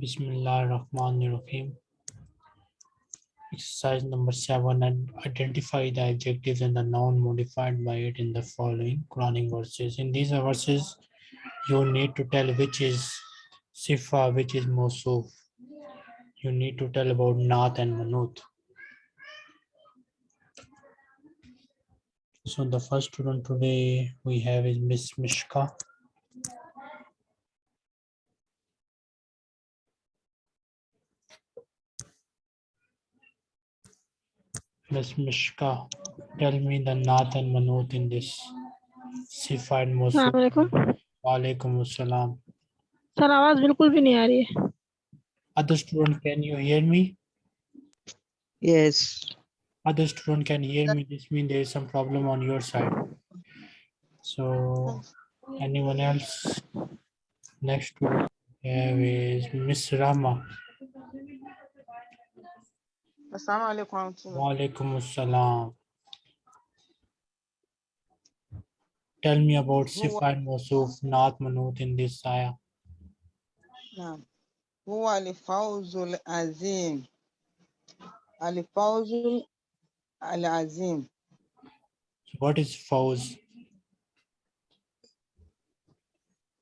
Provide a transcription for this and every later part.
Bismillah ar-Rahman ar-Rahim. Exercise number seven and identify the adjectives and the noun modified by it in the following Quranic verses. In these verses, you need to tell which is Sifa, which is Mosuf. You need to tell about Nath and Manut. So the first student today we have is Miss Mishka. Miss Mishka, tell me the Naat and Manut in this Sifa and Mosuf. अलैक्म Walaikum assalam. Sir आवाज बिल्कुल भी नहीं आ रही है Other student, can you hear me? Yes. Other student can hear me. This means there is some problem on your side. So anyone else? Next student we have is Miss Rama. Assalamu alaikum warahmatullah. Walaikum assalam. Tell me about Sifa and Mosuf, Naat Manut in this ayah. نعم هو الفوز العظيم الفوز العظيم What is Fawz?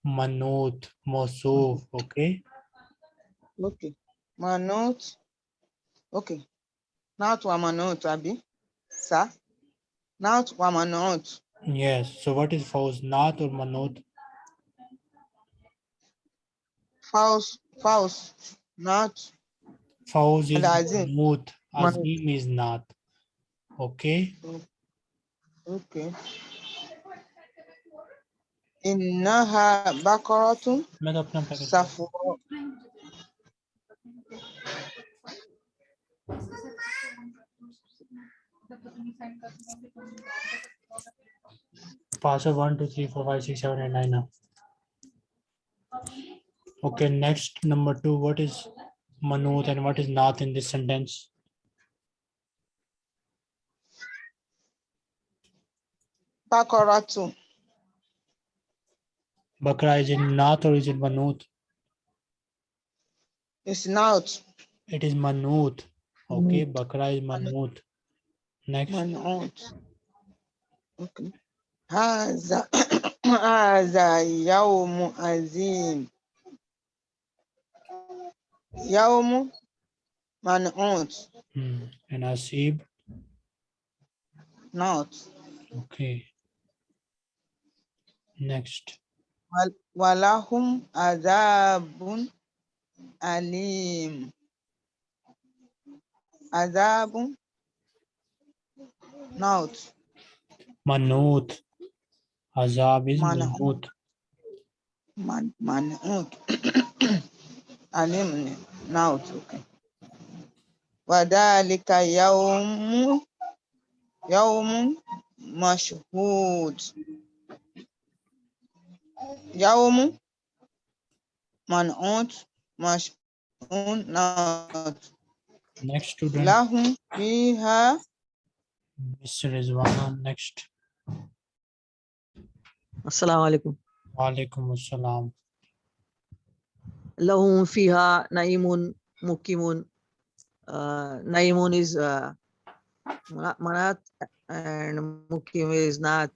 Manut, Mosuf, okay? okay منوت okay Not wamanut, Abi. Sir? Not wamanut. Yes. So what is Fawz? Not or manot. Fawz. Fawz. Not. Fawz is manot. Azim is not. Okay. Okay. إنها بقرة سفراء Pass of 1, 2, 3, 4, 5, 6, 7, 8, 9 now. Okay, next number 2. What is Manut and what is Nath in this sentence? Bakara too. Bakra is it Nath or is it Manut? It's not. It is Manut. Okay, Bakra is Manut. Next, منعوت اوكي هذا هذا يوم عظيم يوم منعوت hmm, and Asib. not Okay. Next, ول- ولهم عذاب أليم عذاب not Manut. Azab is Manut. Manut. من منعوت أليم not okay وذلك يوم يوم مشهود. يوم منعوت مشهود not Next student, لهم فيها Mr. Rizwana. Next, Assalamu alaikum. Walaikum Assalam. Lahum fiha naimun mukimun. Uh, naimun is uh, manat and mukim is not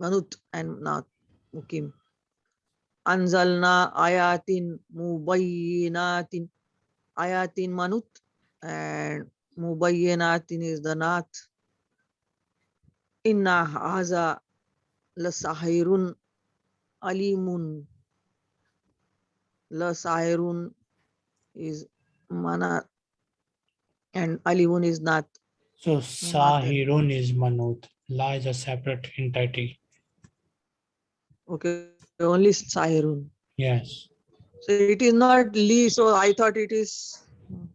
manut and not mukim. Anzalna ayatin mubayyinatin. Ayatin manut and mubayyinatin is the not. Inna haza lasahirun alimun. Lasahirun is mana and alimun is not. So Sahirun is Manut. La is a separate entity. Okay, only sahirun. Yes. So it is not li, so I thought it is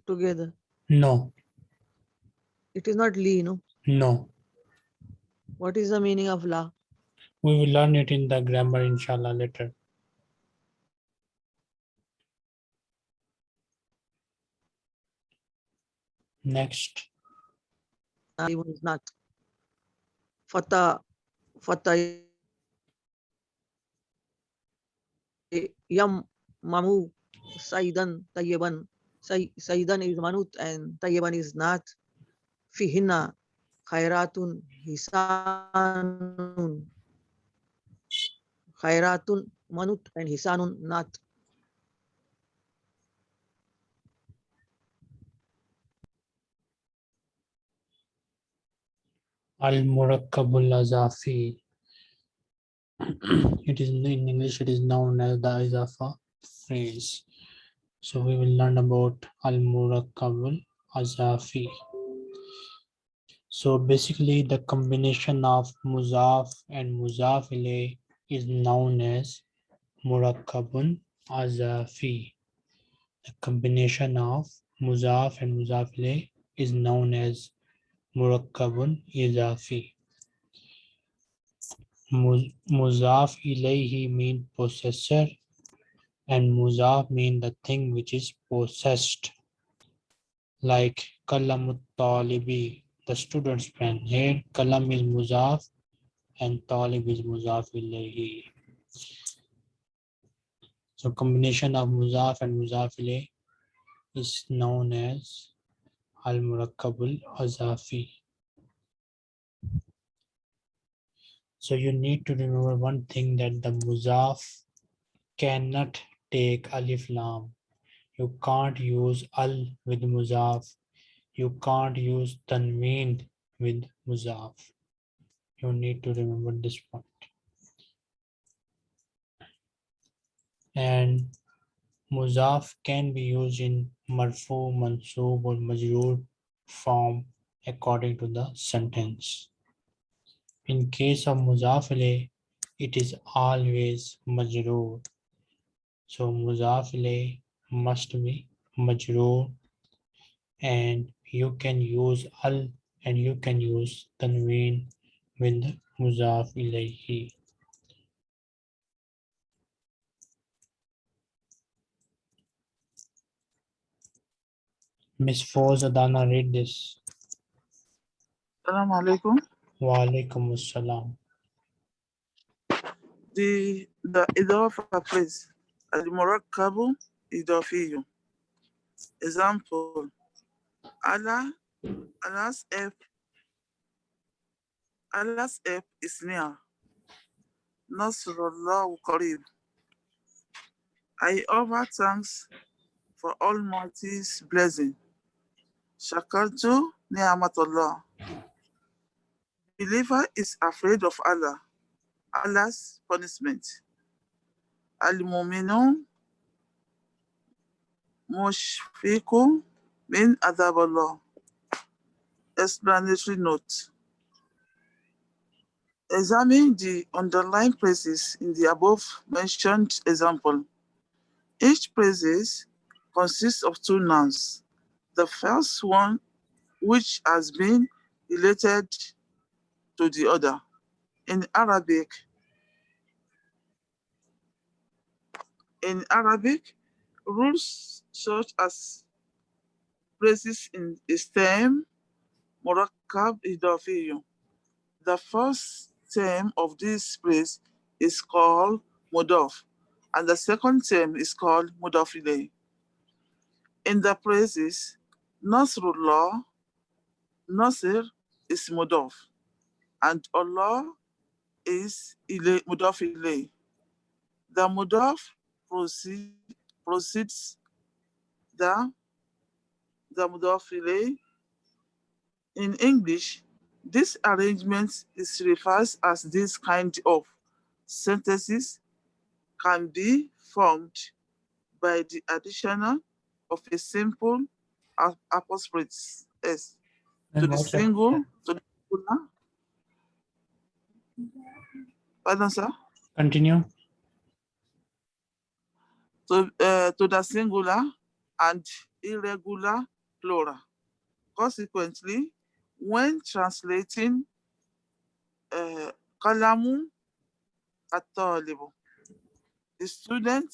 together. No, It is not li, no. no. What is the meaning of la? We will learn it in the grammar inshallah later. Next, Alimun is not. Fata, fata yam mamu Saidan, Tayyiban. Say, Saidan is Manut and Tayyiban is not. Fihinna, Khairatun, Hisanun. Khairatun, Manut and Hisanun, not. Al-Murakkabul Azafi. It is in English, it is known as the Izafa phrase. So we will learn about Al-Murakkabul Azafi. So basically the combination of Muzaf and Muzaf ilayh is known as Murakkabun Azafi. The combination of Muzaf and Muzaf ilayh is known as Murakkabun Izafi. Mu- Muzaf ilayhi mean possessor and Muzaf mean the thing which is possessed. Like Kalamut Talibi, the student's pen. Here Kalam is Muzaf and Talib is Muzaf ilayhi. So combination of Muzaf and Muzaf ilayh is known as Al-Murakkabul Azafi. So you need to remember one thing that the Muzaf cannot take Alif Lam. You can't use Al with Muzaf. You can't use Tanween with Muzaf. You need to remember this point. And Muzaf can be used in Marfu, mansub or Majroor form according to the sentence. In case of Muzaf it is always Majroor. So Muzaf must be Majroor and you can use Al and you can use Tanween with Muzaf ilayhi. Miss Foz Adana read this. Assalamu alaikum. Wa alaikum assalam. The the Idafa phrase Al-Murakkabu Idafiyu. Example Allah Allah's help Allah's help is near. Nasrullah Qarib. I offer thanks for Almighty's blessing. Shakartu ni'matullah. Believer is afraid of Allah, Allah's punishment. Al-Mu'minun mushfiqun min Allah. Explanatory note. Examine the underlying phrases in the above mentioned example. Each phrases consists of two nouns. The first one, which has been related to the other. In Arabic, in Arabic, rules such as phrases in stem, murakkab idafiyu. The first term of this place is called mudaf, and the second term is called mudaf. In the phrases, Nasrullah, Nasir is mudaf, and Allah is ilay. The mudaf proceed, proceeds the, In English, this arrangement is referred as this kind of sentences can be formed by the additional of a simple apostrophe s to the single to the singular. Pardon, sir. Continue. To, uh, to the singular and irregular plural. Consequently, when translating uh, kalamu atalibu, the student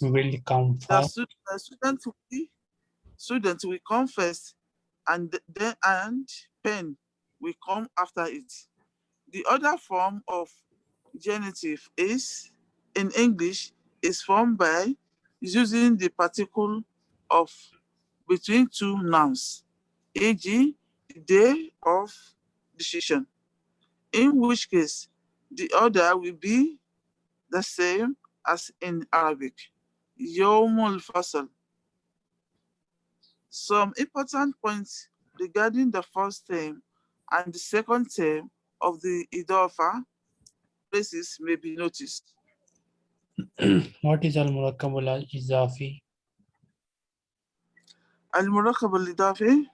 will come the, first. stu- the student will be, student will come first and then and pen will come after it. The other form of genitive is, in English, is formed by using the particle of between two nouns, e.g., the day of decision, in which case the order will be the same as in Arabic, Yomul Fasal. Some important points regarding the first term and the second term of the Idafa phrases may be noticed. what is al-murakkab al-izafi? المركب الإضافي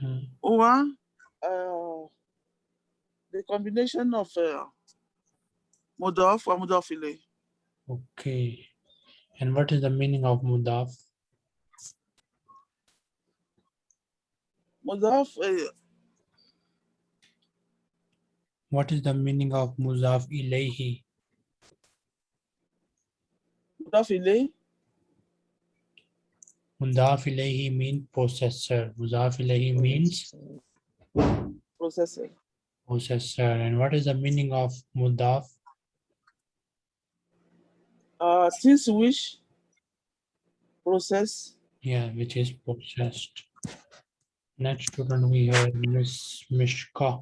Hmm. هو uh, the combination of uh, مضاف ومضاف إليه. Okay. And what is the meaning of mudaf? مضاف uh, what is the meaning of Muzaf Ilayhi? Muzaf Ilayhi? Muzaf Ilayhi means processor. Muzaf Ilayhi means? Processor. Processor. And what is the meaning of Mudaf? Uh, since which process? Yeah, which is processed. Next student we have Miss Mishka.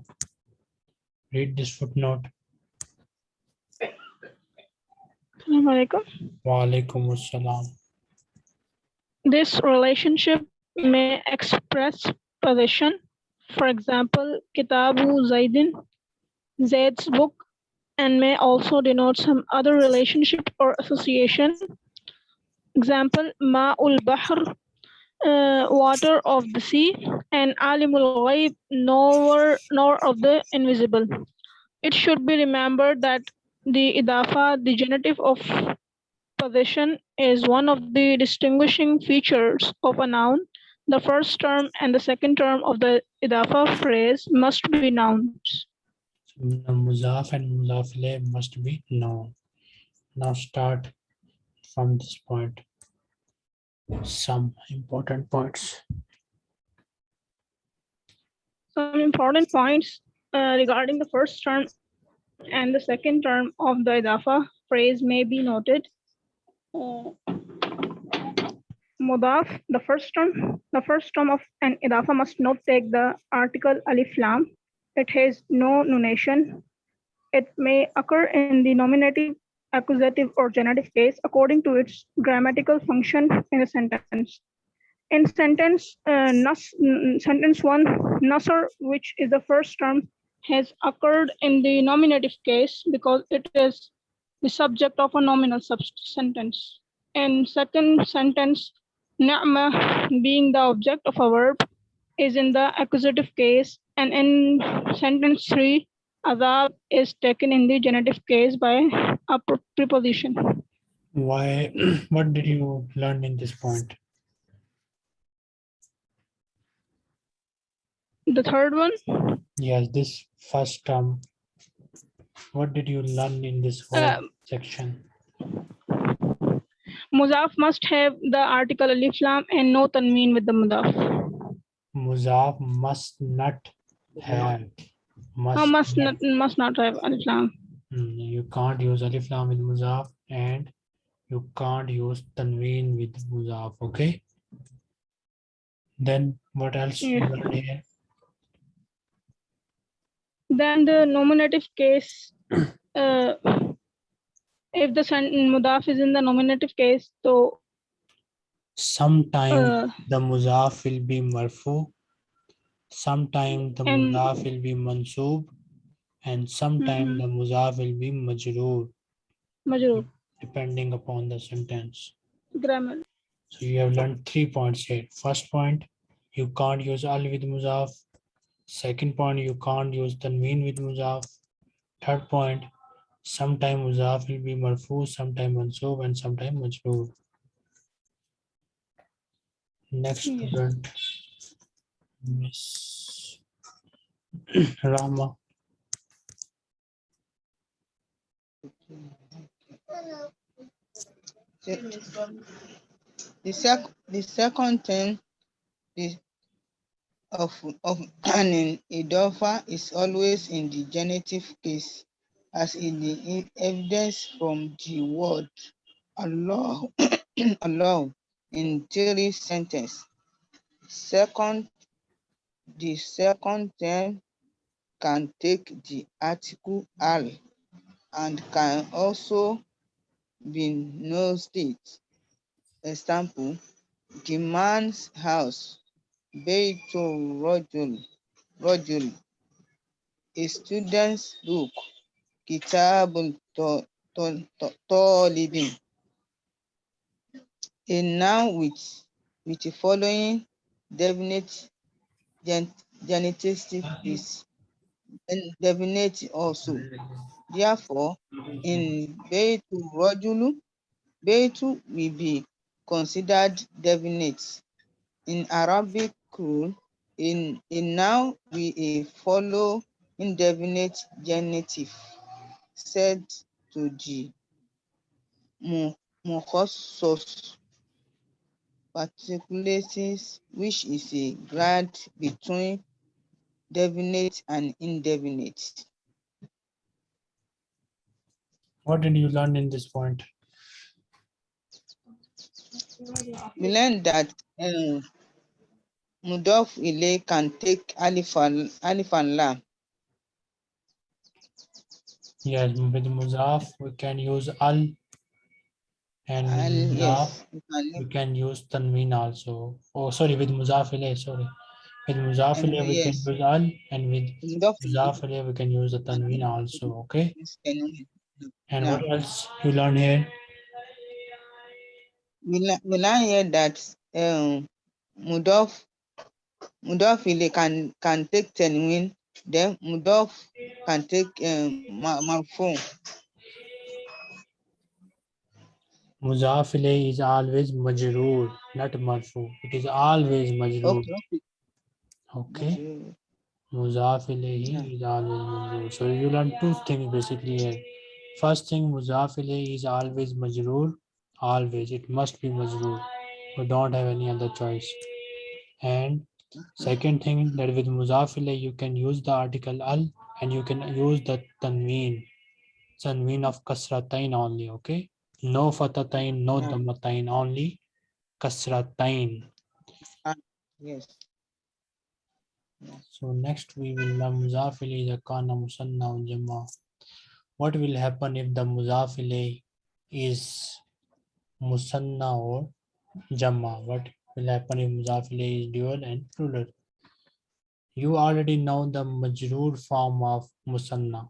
Read this footnote. Assalamu alaikum. Wa alaikum assalam. This relationship may express possession. For example, Kitabu Zaidin, Zaid's book, and may also denote some other relationship or association. Example, Ma'ul Bahr, uh, water of the sea, and Alimul Ghaib, knower, nor of the invisible. It should be remembered that the Idafa, the genitive of possession is one of the distinguishing features of a noun. The first term and the second term of the idafa phrase must be nouns. Muzaf and muzaf ilayh must be known. Now start from this point. Some important points. Some important points uh, regarding the first term and the second term of the idafa phrase may be noted. Uh, Mudaf, the first term, the first term of an idafa must not take the article alif lam. It has no nunation. It may occur in the nominative, accusative, or genitive case according to its grammatical function in a sentence. In sentence, uh, nas, sentence one, nasr, which is the first term, has occurred in the nominative case because it is the subject of a nominal sentence. In second sentence, Ni'ma being the object of a verb is in the accusative case and in sentence three, Azab is taken in the genitive case by a preposition. Why, what did you learn in this point? The third one, Yes, this first term. What did you learn in this whole Um, section? Muzaf must have the article alif lam and no tanween with the mudaf. Muzaf must not have. Or must not must not have alif lam. Mm, You can't use alif lam with muzaf and you can't use tanween with muzaf, okay? Then what else you Yeah. Then the nominative case, uh, if the mudaf is in the nominative case, so Sometime uh, the muzaf will be marfu. Sometime the And- muzaf will be mansub. And sometime Mhm. the muzaf will be majroor, majroor, depending upon the sentence. grammar. So you have learned three points here. First point, you can't use al with muzaf. Second point, you can't use tanween with muzaf. Third point, sometime muzaf will be marfu, sometime mansub, and sometime majroor. Next Yes. student, Miss Rama. The, the sec, the second thing, the, of, of an idofa is always in the genitive case, as in the evidence from the word Allah, Allah in three sentences. Second, the second term can take the article al and can also be no state. Example, the man's house, Beitul Rajul, Rajul, a student's book, Kitabul Talibin. A noun with, with the following definite gen- genitive ah, is definite also. Therefore, in Beitul Rajulu, Beitu will be considered definite. In Arabic rule, in noun will a follow indefinite genitive said to G. mu- mukhassos particularities, which is a grade between definite and indefinite. What did you learn in this point? We learned that um, Mudaf Ile can take Alif and, Alif and Lam. Yes, with Muzaf, we can use al. And And yes, we can use tanween also. Oh, sorry, with Muzaf sorry. With Muzaf we can yes. use al, and with Muzaf we can use the tanween also, okay? And Yeah. what else you learn here? We learn, we learn here that um, Mudaf Mudaf can can take tanween, then Mudaf can take um, ma- marfu. Muzaf ilayh is always majroor, not marfu. It is always majroor, Okay. okay? Yeah. is always majroor. So you learn two things basically here. First thing, Muzaf ilayhi is always majroor. Always, it must be majroor. We don't have any other choice. And second thing, that with Muzaf ilayhi, you can use the article al and you can use the tanween. Tanween of kasratain only, okay? No fatatain, no damatain, only kasratain. Ah, yes. So next we will learn muzaf idha kana musanna or jama. What will happen if the muzaf is musanna or jama? What will happen if muzaf is dual and plural? You already know the majroor form of musanna.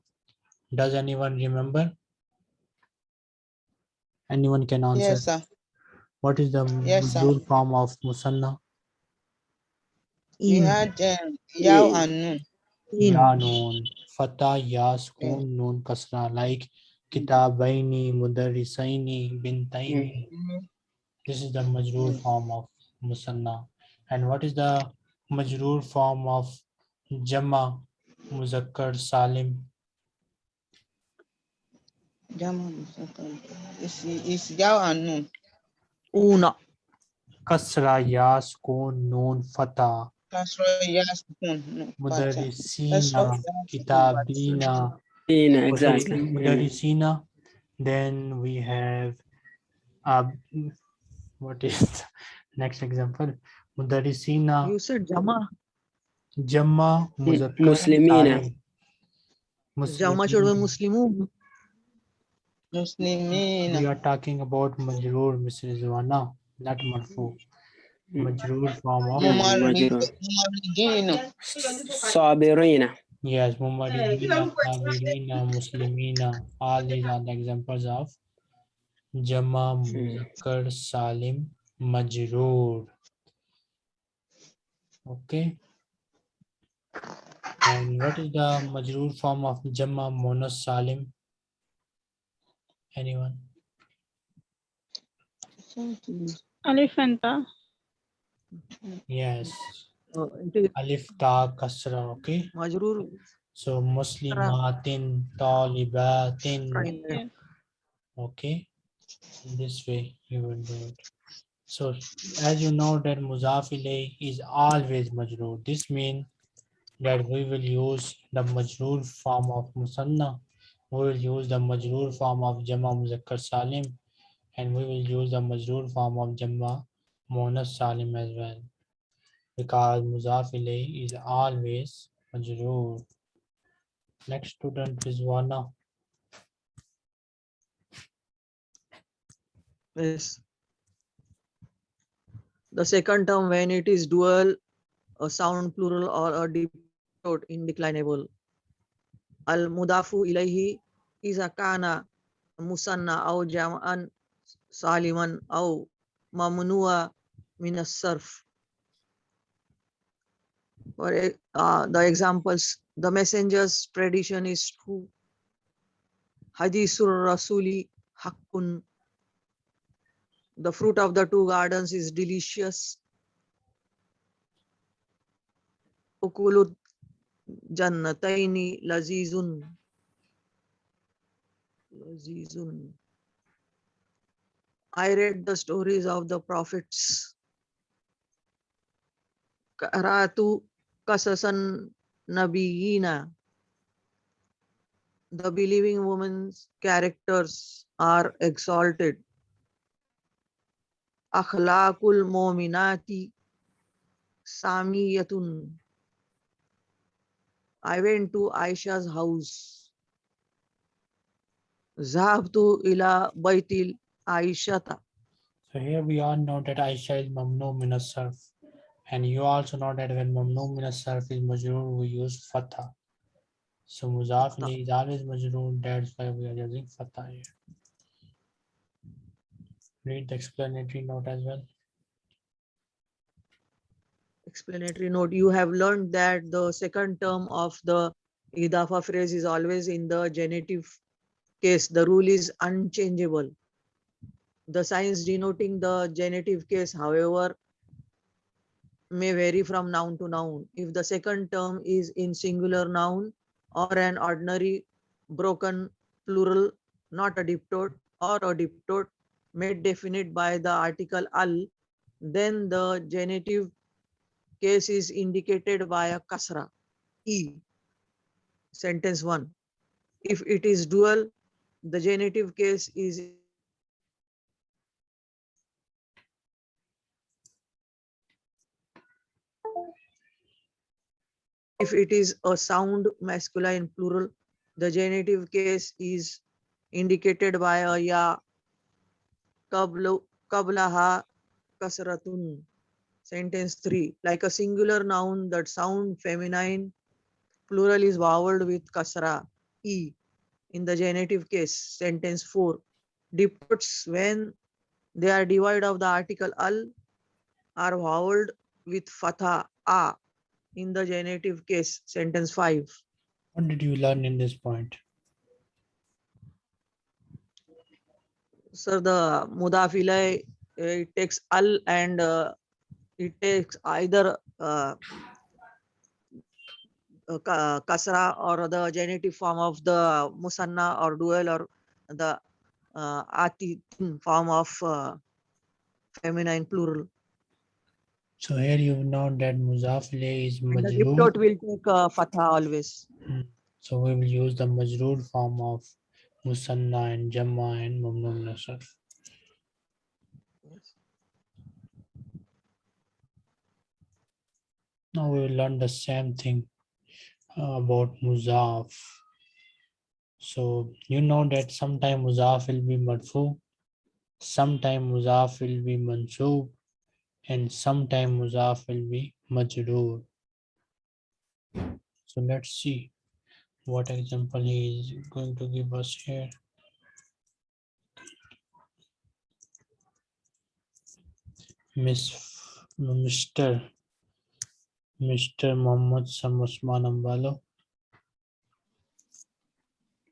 Does anyone remember? Anyone can answer. Yes, sir. What is the Yes, sir. form of musanna? We In, had Yaw In. and Nun. in, Ya noon, fatah, ya sukun, noon kasra, like kitabaini, mudarrisaini, bintaini. Mm-hmm. This is the majroor form of musanna. And what is the majroor form of jama, muzakkar, salim? Jama Musakkar. It's, it's Yaw and Nun. una, Kasra, ya sukun, noon, fatah, That's right. Yes. Nun. No, Fatah. mudarrisina, kitabina. Ina, so exactly. yeah. Then we have uh, what is the next example? Mudarrisina you said Jama. Jamma Muzakkar Muslimina. Salim. Jama should be Muslimin. Muslimun. We are talking about Majroor, Ms. Rizwana, not Marfu. Majroor form of. Mumarid- Mumaridina. Sabirina. yes, Mumaridina, Sabirina, Muslimina. All these are the examples of Jama, hmm. Muzakkar Salim Majroor. Okay. And what is the Majroor form of Jama, Monas Salim? Anyone? Alif and Yes. It is Alif Ta Kasra. Okay. Majrur. So Muslimatin, Talibatin. Fine. Okay. In this way you will do it. So as you know that muzaf ilayh is always majroor. This means that we will use the majroor form of musanna. We will use the majroor form of jama muzakkar salim and we will use the majroor form of jama muannas salim as well. Because muzaf is always majroor. Next student is Wana. Yes. The second term when it is dual, a sound plural or a diptode indeclinable. Al mudafu ilayhi is a kana musanna aw jam'an saliman aw mamnua min as-sarf. For uh, the examples, the messenger's tradition is true. Hadithur Rasuli hakkun the fruit of the two gardens is delicious. Ukulu jannataini lazizun. Lazizun. I read the stories of the prophets. Karatu kasasan nabiyina. The believing woman's characters are exalted. akhlaqul mominati samiyatun. I went to Aisha's house. Zahabtu ila baitil Aishata. So here we all know that Aisha is mamnu min and you also know that when mamnu min is majroor we use fatha. So muzaf is always majroor that's why we are using fatha here. Read the explanatory note as well. Explanatory note, you have learned that the second term of the idafa phrase is always in the genitive case. The rule is unchangeable. The signs denoting the genitive case, however, may vary from noun to noun. If the second term is in singular noun or an ordinary broken plural, not a diptode or a diptode made definite by the article al, then the genitive case is indicated by a kasra, e. Sentence one. If it is dual, the genitive case is If it is a sound masculine plural, the genitive case is indicated by a ya, qablu, qablaha, kasratun. Sentence three, like a singular noun that sound feminine, plural is voweled with kasra, e. In the genitive case, sentence four, diptodes when they are devoid of the article al are voweled with fatha, a. In the genitive case, sentence five. What did you learn in this point? Sir, the mudafilai, it takes al and uh, it takes either uh, uh, kasra or the genitive form of the musanna or dual or the uh, ati form of uh, feminine plural. So here you know that muzaf ilayhi is And the will take uh, fatha always. So we will use the majroor form of musanna and jamma and mamnu min Now we will learn the same thing uh, about muzaf. So you know that sometime muzaf will be marfu, sometime muzaf will be mansub, and sometime muzaf will be majroor. So let's see what example he is going to give us here. Miss Mr. Mr. Muhammad Sam Usman Ambalo.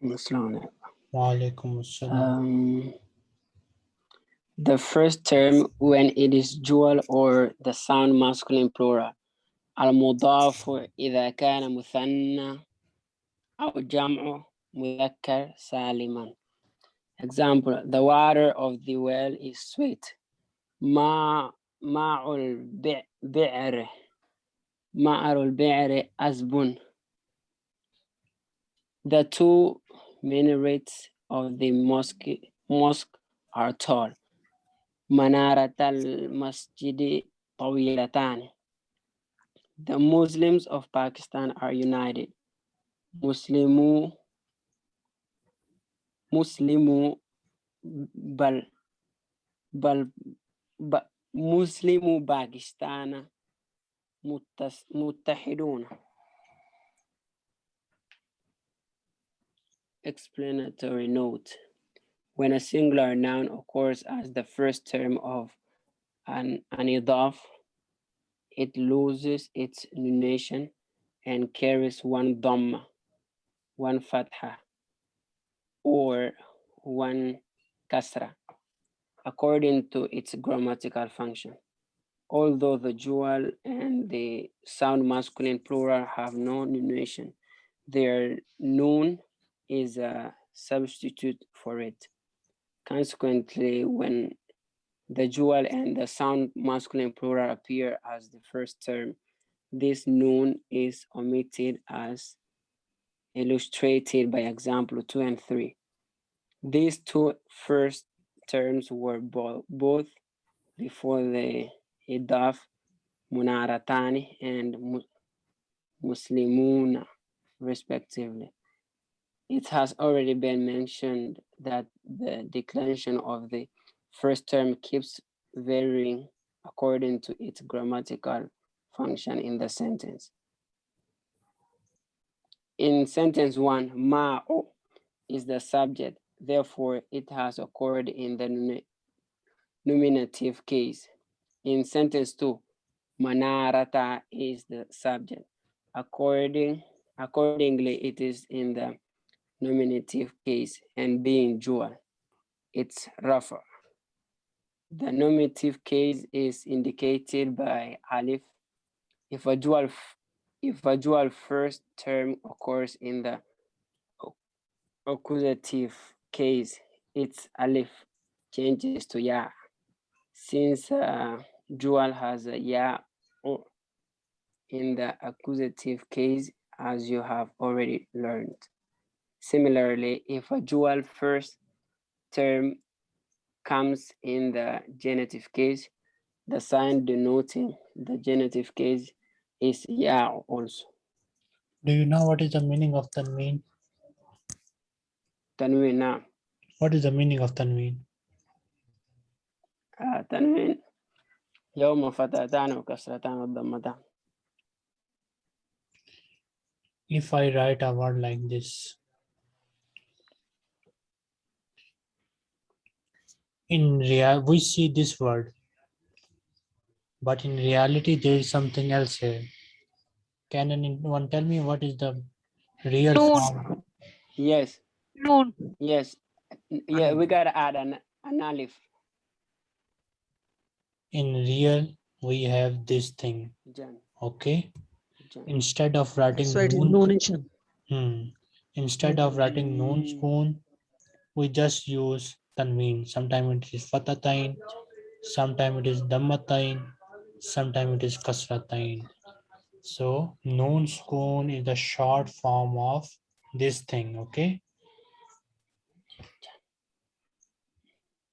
Muslim. Wa alaikum assalam. Um, the first term when it is dual or the sound masculine plural. المضاف إذا كان مثنى أو جمع مذكر سالما. Example, the water of the well is sweet. ما ماء البئر Ma'aru al-bi'ri asbun. The two minarets of the mosque, mosque are tall. Manarat al-masjidi tawilatan. The Muslims of Pakistan are united. Muslimu Muslimu bal bal ba, Muslimu Pakistana متحدون Explanatory note. When a singular noun occurs as the first term of an, an idaf, it loses its nunation and carries one dhamma, one fatha, or one kasra, according to its grammatical function. Although the dual and the sound masculine plural have no nunation, their noon is a substitute for it. Consequently, when the dual and the sound masculine plural appear as the first term, this noon is omitted as illustrated by example two and three. These two first terms were bo- both before the idaf munaratani and mu- muslimuna respectively. It has already been mentioned that the declension of the first term keeps varying according to its grammatical function in the sentence. In sentence one, ma'u is the subject, therefore it has occurred in the nominative case. In sentence two, manarata is the subject. According, accordingly, it is in the nominative case and being dual, it's rafa. The nominative case is indicated by alif. If a dual, if a dual first term occurs in the accusative case, its alif changes to ya. Since uh, dual has a ya in the accusative case, as you have already learned. Similarly, if a dual first term comes in the genitive case, the sign denoting the genitive case is ya also. Do you know what is the meaning of tanween? Tanween now. What is the meaning of tanween? Uh, tanween يوم فتاتان وكسرتان وضمتان. If I write a word like this. In real, we see this word. But in reality, there is something else here. Can anyone tell me what is the real Noon. form? Yes, Noon. yes. N- Yeah, we gotta add an, an alif. In real, we have this thing, okay? Instead of writing So it's noon- Hmm. Instead of writing noon spoon, we just use tanween. Sometimes it is fatatain, sometimes it is dammatain, sometimes it is kasratain. So noon spoon is the short form of this thing, okay?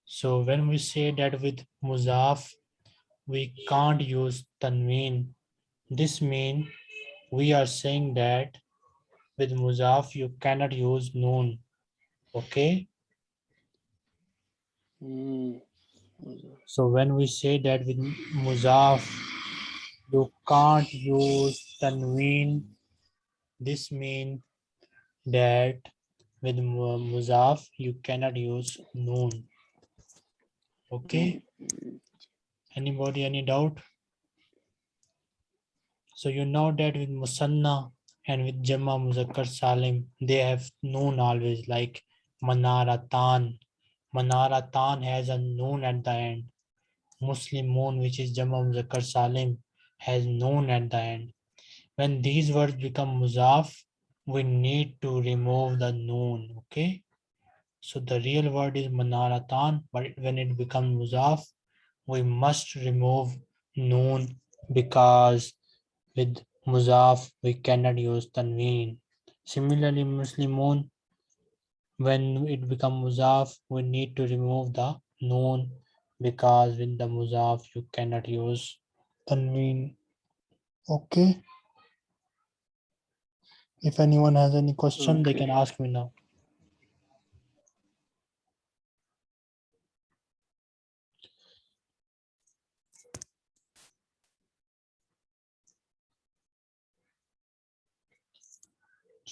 So when we say that with muzaf, we can't use tanween. This means we are saying that with muzaf you cannot use noon okay Mm. so when we say that with muzaf you can't use tanween this means that with mu- muzaf you cannot use noon okay anybody any doubt so you know that with musanna and with Jamma Muzakkar Salim, they have noon always like Manaratan. Manaratan has a noon at the end. Muslimun, which is Jamma Muzakkar Salim, has noon at the end. When these words become Muzaf, we need to remove the noon, okay? So the real word is Manaratan, but when it becomes Muzaf, we must remove noon because with muzaf we cannot use tanween. Similarly, Muslimun, when it become muzaf, we need to remove the noon because with the muzaf you cannot use tanween. Okay. If anyone has any question, they can ask me now.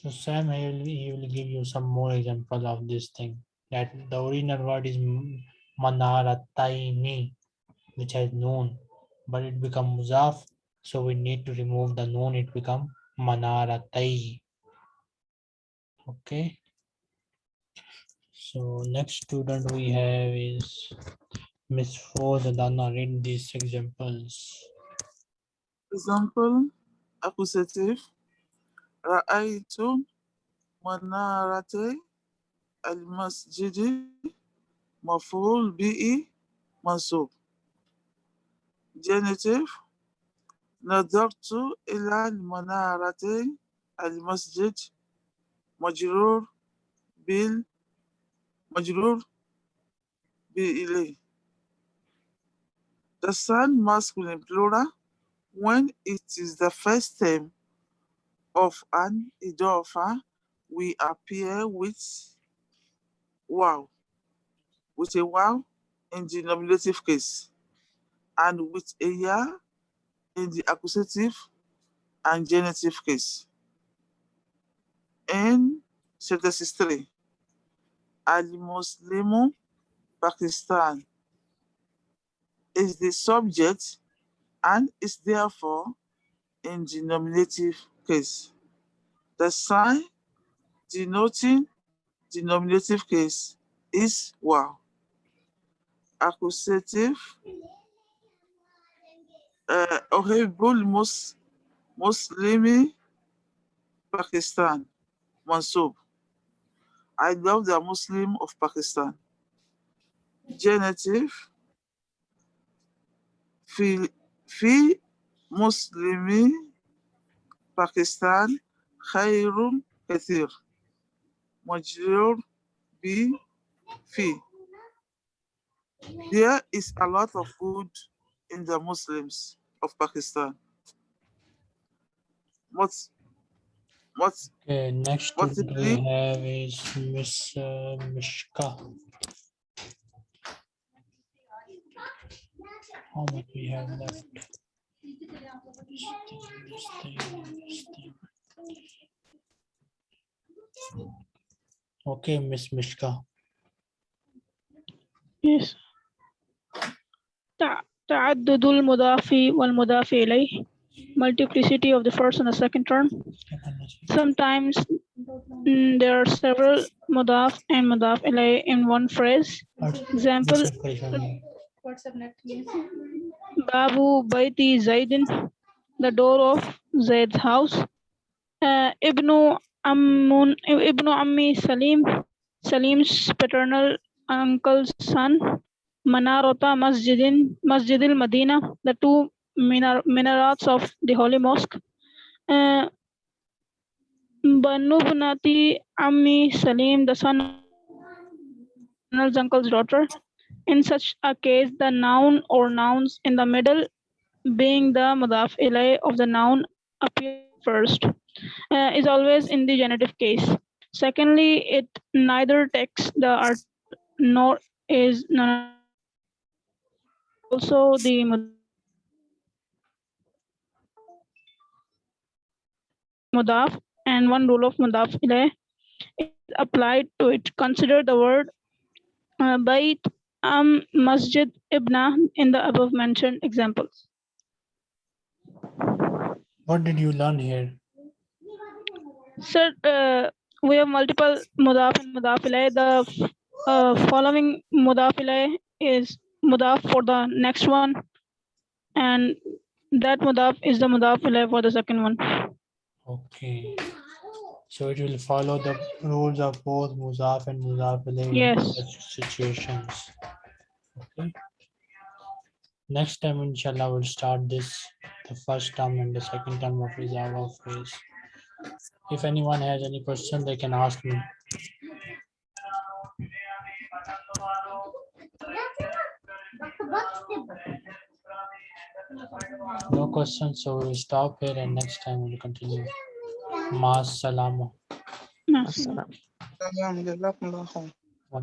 So Sam, he will, he will give you some more example of this thing. That the original word is manarataini, which has noon, but it become muzaf. So we need to remove the noon. It become manaratai. Okay. So next student we have is Miss Dana. Read these examples. Example, accusative. Ra'aytu manarati al-masjidi maf'ul bi'i mansub. Genitive. نظرت إلى المنارة المسجد مجرور بال مجرور بإليه. The sun masculine plural when it is the first term of an idofa we appear with wow with a wow in the nominative case and with a ya in the accusative and genitive case. In sentence 3, Al-Muslimu Pakistan is the subject and is therefore in the nominative case. The sign denoting the nominative case is wow. Accusative uh, Ohibul Mus Muslimi Pakistan Mansub. I love the Muslim of Pakistan. Genitive Fi, fi Muslimi Pakistan Khairun Kathir. Majrur bi fi. There is a lot of good in the Muslims of Pakistan. What's what's Okay, next What's we have is Miss uh, Mishka. How much we have left? This thing, this thing, this thing. Okay, Miss Mishka. Yes. تع- تعدد المضاف والمضاف إليه multiplicity of the first and the second term. Sometimes mm, there are several mudaf and mudaf إليه in one phrase. Example, Babu Baiti Zaidin, the door of Zaid's house. Uh, Ibnu Ammun, Ammi Salim, Salim's paternal uncle's son. Manarota Masjidin, Masjidil Medina, the two minar, minarets of the Holy Mosque. Uh, Banu Bunati Ammi Salim, the son of uncle's daughter. In such a case, the noun or nouns in the middle being the mudaf ilay of the noun appear first uh, is always in the genitive case. Secondly, it neither takes the art nor is non also the mud- mudaf and one rule of mudaf ilay is applied to it. Consider the word uh, bait um masjid ibna in the above mentioned examples. What did you learn here? Sir, uh, we have multiple mudaf and mudaf ilay. The uh, following mudaf ilay is mudaf for the next one, and that mudaf is the mudaf ilay for the second one. Okay. So it will follow the rules of both Muzaf and Muzaf in such situations. Okay. Next time, inshallah, we'll start this, the first term and the second term of Rizava phrase. If anyone has any question, they can ask me. No questions, so we'll stop here and next time we'll continue. Massalamu. Massalam. Mm-hmm. Salam. Jazakumullah khair. Wa.